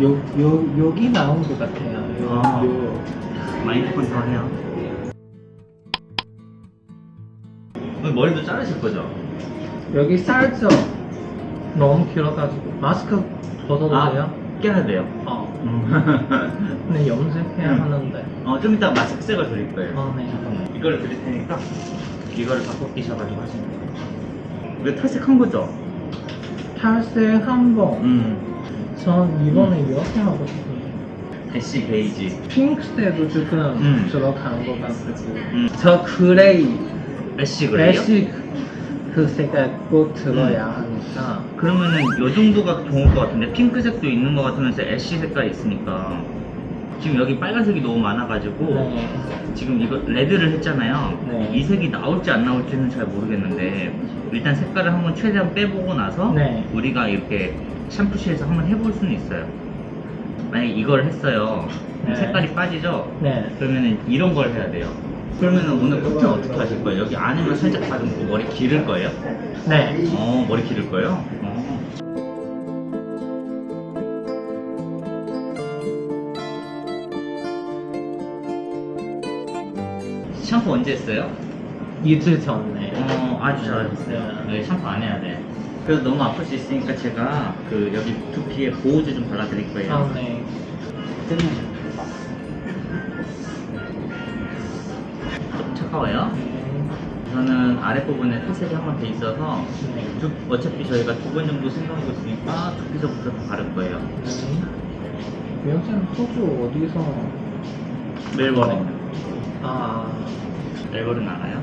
요, 요, 여기 나온 것 같아요. 요, 아. 요. 마이크폰 더 해요. 오늘 머리도 자르실 거죠? 여기 살짝 너무 길어가지고 마스크 벗어도 아. 돼요? 깨야 돼요. 어. 음. 근데 염색해야 음. 하는데. 어, 좀 이따 마스크색을 드릴 거예요. 어, 네. 잠깐만. 이거를 드릴 테니까 이거를 바꿔 끼셔가지고 하시면 돼요. 이거 탈색한 거죠? 탈색 한 번. 음. 전 이번에 이렇게 하고 싶어요. ash 베이지. 핑크색도 조금 음. 들어가는 것 같고. 음. 저 그레이, 애쉬 그래요? 애쉬 그 색깔 꼭 들어야 하니까. 그러면은 요 정도가 좋을 것 같은데 핑크색도 있는 것 같으면서 ash 색깔이 있으니까 지금 여기 빨간색이 너무 많아가지고 네. 지금 이거 red를 했잖아요. 네. 이 색이 나올지 안 나올지는 잘 모르겠는데 일단 색깔을 한번 최대한 빼보고 나서 네. 우리가 이렇게 샴푸실에서 한번 해볼 수는 있어요. 만약에 이걸 했어요. 네. 색깔이 빠지죠? 네. 그러면은 이런 걸 해야 돼요. 그러면은 오늘 끝은 어떻게 하실 거예요? 여기 안에만 살짝 다듬고 머리 기를 거예요? 네. 어, 머리 기를 거예요? 어. 샴푸 언제 했어요? 이틀 전에. 어, 아주 잘하셨어요. 네, 샴푸 안 해야 돼. 그래서 너무 아플 수 있으니까 제가 그 여기 두피에 보호제 좀 발라드릴 거예요. 아, 네. 좀 차가워요. 네. 저는 아랫부분에 탈색이 한 번 돼 있어서 네. 두, 어차피 저희가 두 번 정도 생각하고 있으니까 두피서부터 다 바를 거예요. 네. 영생 호주 어디서? 멜버른. 아, 멜버른 알아요?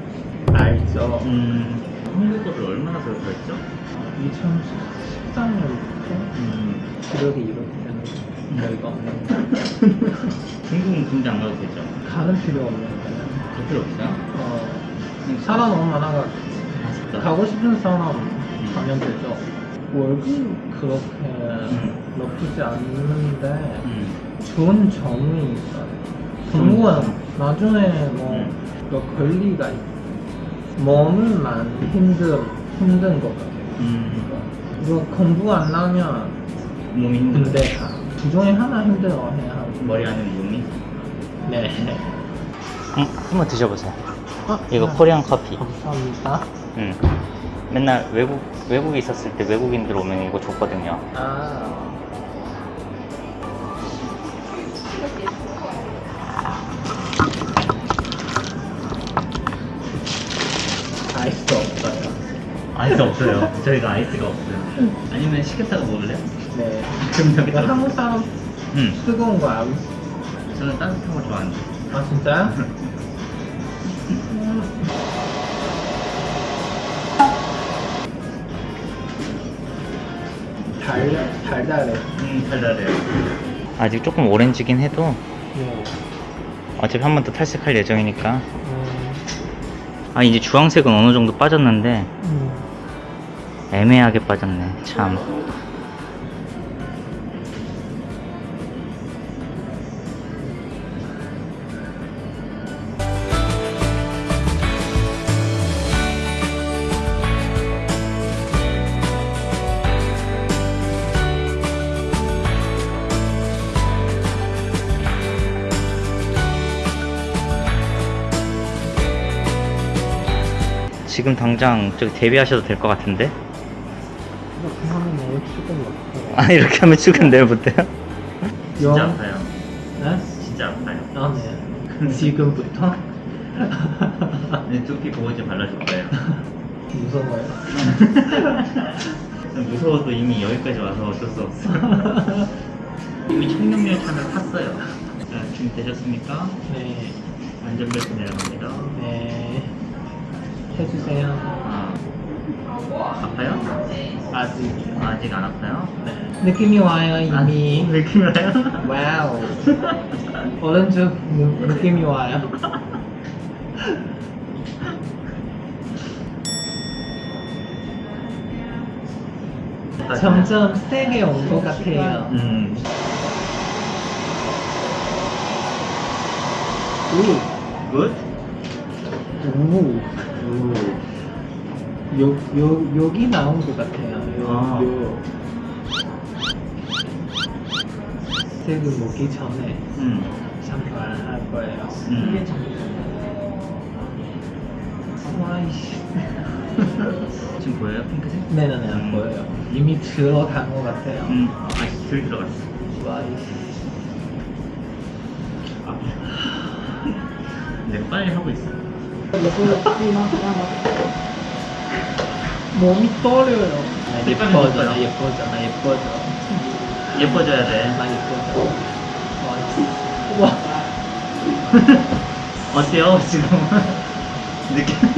알죠. 음, 한국어를 얼마나 배웠죠? 2014년부터 음, 기록이 이렇게 되는 거예요. 중국은 군대 안 가도 되죠? 가는 필요 없는데. 갈 필요 없어요? 어, 사람 너무 많아가 아, 진짜? 가고 싶은 사람 가면 되죠. 월급 그렇게 높지 않는데 음, 좋은 점이 있어요. 공무원 나중에 뭐 음. 또 권리가 있어. 몸만 힘든 힘든 것 같아요. 음, 이거 공부 안 하면 몸이 힘든 군대 가. 그 중에 하나 힘들어 해야 하고. 머리 안에 몸이? 네. 음, 한번 드셔보세요. 아, 이거 아, 코리안 커피. 감사합니다. 음. 맨날 외국 외국에 있었을 때 외국인들 오면 이거 줬거든요. 아. 아이스 없어요. 저희가 아이스가 없어요. 아니면 시켰다가 먹을래요? 네. 그럼 여기 나 한국 사람 음. 뜨거운 거 알고 저는 따뜻한 거 좋아하는데. 아 진짜요? 달 달달해. 음, 달달해요. 아직 조금 오렌지긴 해도 네. 어차피 한 번 더 탈색할 예정이니까. 음, 아 이제 주황색은 어느 정도 빠졌는데 음. 애매하게 빠졌네. 참. 지금 당장 저기 데뷔하셔도 될 것 같은데? 아 이렇게 하면 출근 내일 못해요? 진짜 영- 아파요. 네? 진짜 아파요. 아 네. 지금부터 네, 두피 보호제 발라줄 거예요. 무서워요. 무서워도 이미 여기까지 와서 어쩔 수 없어. 이미 청룡열차를 탔어요. 자, 지금 되셨습니까? 네. 안전벨트 내려갑니다. 네. 해주세요. 아, 아파요? 아직이요. 아직 안 아파요? 네. 느낌이 와요 아, 이미. 느낌이 와요? Wow. 오른쪽 느- 느낌이 와요. 점점 세게 온 것 같아요. 음, 오. Good? 오. 요, 요, 여기 나온 것 같아요. 요, 아. 요. 빨간색 먹기 전에 음. 잠깐 할 거예요. 음. 와이씨. 지금 보여요? 핑크색? 네네네 음. 보여요. 이미 들어간 것 같아요. 음. 아직 덜 들어갔어. 와이씨. 아. 내가 빨리 하고 있어. 몸이 떨려요. 나 색감이 예뻐져. 나 예뻐져, 나 예뻐져. 예뻐져야 돼. 나 예뻐져. 와. 어때요 지금? 느낌?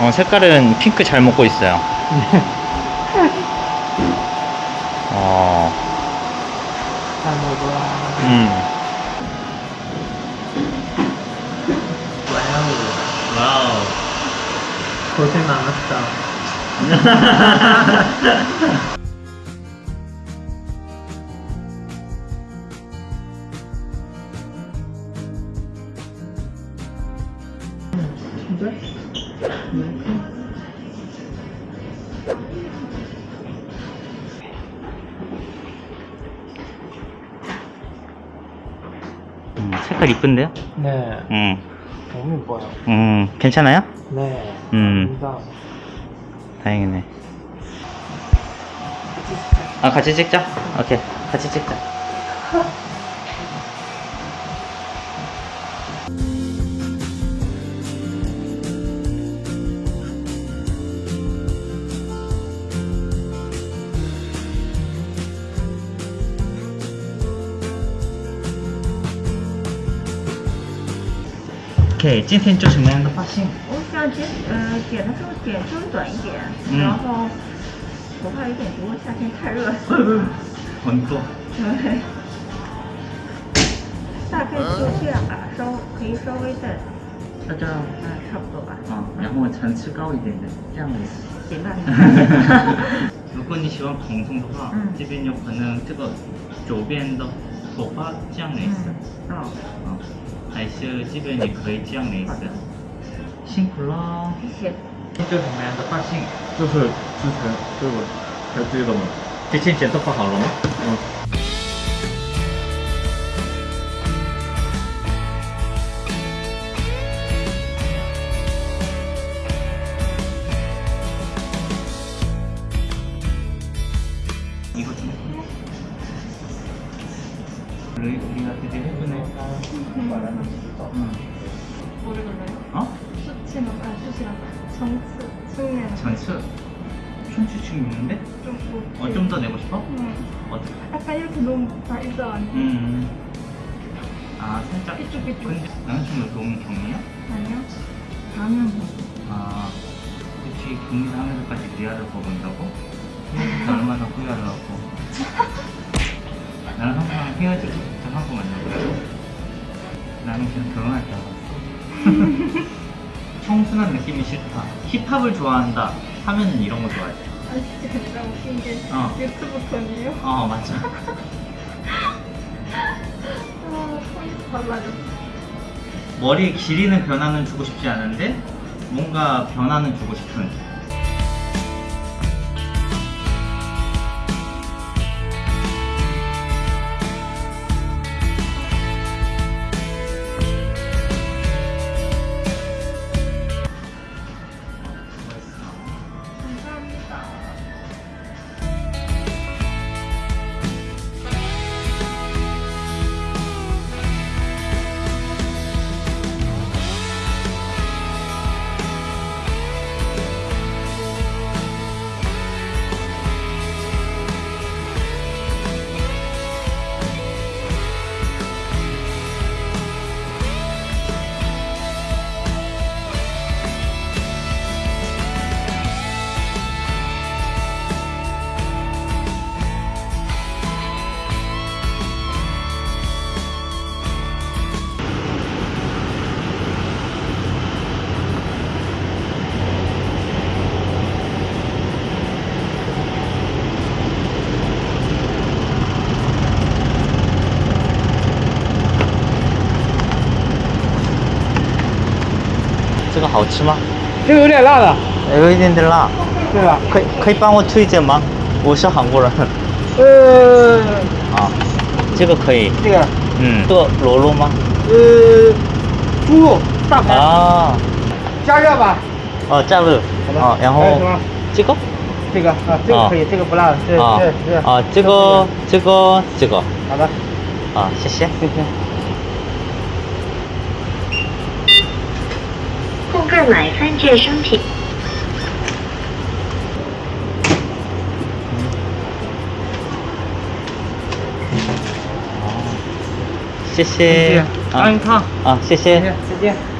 어 색깔은 핑크 잘 먹고 있어요. 어, 잘 먹어. 음, 와우. 고생 많았다. 음, 색깔 이쁜데요? 네. 음, 너무 예뻐요. 음, 괜찮아요? 네. 음. 감사합니다. 다행이네. 아 같이 찍자. 오케이, 같이 찍자. OK，今天做什么样的发型？我想剪，呃，剪的时候剪稍微短一点，嗯然后头发有点多，夏天太热。很多。对，大概就这样吧，稍可以稍微再，大家嗯，差不多吧。啊，然后层次高一点的，这样子。行吧，如果你喜欢蓬松的话，嗯这边有可能这个左边的头发这样蕾丝，嗯，还是这边你可以这样来的。辛苦了，谢谢。一个什么样的发型？就是之前对我拍对的吗。之前剪头发好了吗？嗯。 음. 모르겠네요. 어? 아 측면 있는데? 좀 어, 좀 더 내고 싶어? 음. 어떻게? 약간 이렇게 너무 발도 아니야. 음. 아, 살짝. 이쪽, 이쪽. 근데 남자친구 너무 경이야? 아니요. 당연히. 아, 그치. 경리를 하면서까지 리아를 뽑은다고? 헤어질 때 얼마나 후회하려고. 나는 항상 헤어지고 싶다 하고 만나고. 나는 그냥 결혼할 줄 알았어. 청순한 느낌이 싫다. 힙합을 좋아한다. 하면은 이런 거 좋아해. 아 진짜 진짜 웃긴 게 어. 유튜브 톤이에요. 어, 맞아. 아, 톤이 달라졌어. 머리 길이는 변화는 주고 싶지 않은데 뭔가 변화는 주고 싶은 好吃吗？这个有点辣的，有一点点辣，对吧？可以可以帮我推荐吗？我是韩国人。呃，啊，这个可以。这个嗯，这个螺肉吗？呃，猪肉大排，啊，加热吧。哦，加热。好的啊，然后这个。这个啊，这个可以，这个不辣，这啊这这啊，这个这个这个好的，啊，谢谢。谢谢。购买三件商品。谢谢。安康啊，谢谢。再见。